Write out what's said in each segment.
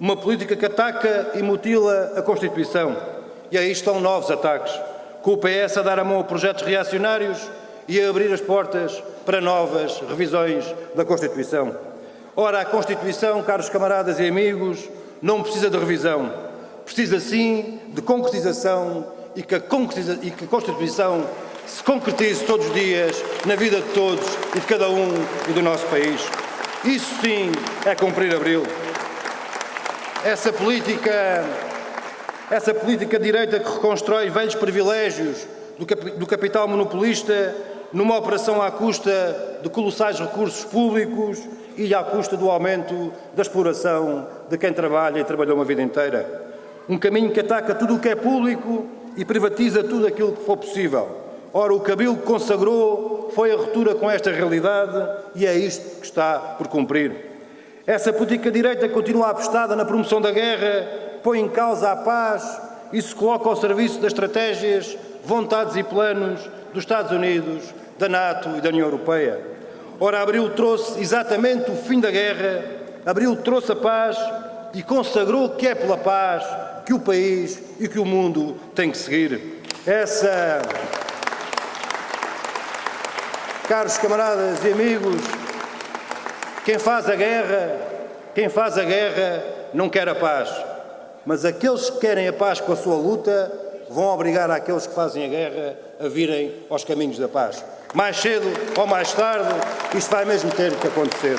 Uma política que ataca e mutila a Constituição. E aí estão novos ataques, com o PS a dar a mão a projetos reacionários e a abrir as portas para novas revisões da Constituição. Ora, a Constituição, caros camaradas e amigos, não precisa de revisão. Precisa sim de concretização e que a, concretiza e que a Constituição se concretize todos os dias na vida de todos e de cada um e do nosso país. Isso sim é cumprir Abril. Essa política, essa política direita que reconstrói velhos privilégios do, cap do capital monopolista numa operação à custa de colossais recursos públicos e à custa do aumento da exploração de quem trabalha e trabalhou uma vida inteira. Um caminho que ataca tudo o que é público e privatiza tudo aquilo que for possível. Ora, o cabelo que consagrou foi a ruptura com esta realidade e é isto que está por cumprir. Essa política direita continua apostada na promoção da guerra, põe em causa a paz e se coloca ao serviço das estratégias, vontades e planos dos Estados Unidos, da NATO e da União Europeia. Ora, Abril trouxe exatamente o fim da guerra, Abril trouxe a paz e consagrou que é pela paz que o país e que o mundo têm que seguir. Essa, caros camaradas e amigos, quem faz a guerra, quem faz a guerra não quer a paz, mas aqueles que querem a paz com a sua luta vão obrigar aqueles que fazem a guerra a virem aos caminhos da paz. Mais cedo ou mais tarde, isto vai mesmo ter que acontecer.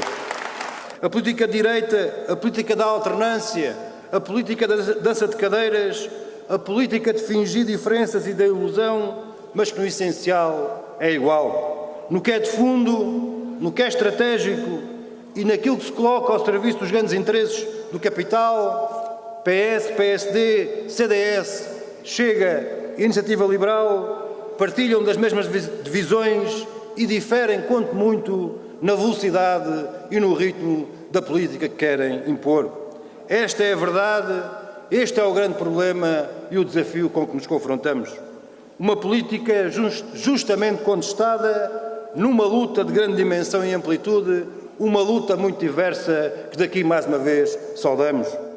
A política de direita, a política da alternância, a política da dança de cadeiras, a política de fingir diferenças e da ilusão, mas que no essencial é igual. No que é de fundo, no que é estratégico e naquilo que se coloca ao serviço dos grandes interesses do capital, PS, PSD, CDS, Chega e Iniciativa Liberal partilham das mesmas divisões e diferem, quanto muito, na velocidade e no ritmo da política que querem impor. Esta é a verdade, este é o grande problema e o desafio com que nos confrontamos. Uma política just, justamente contestada numa luta de grande dimensão e amplitude, uma luta muito diversa que daqui mais uma vez saudamos.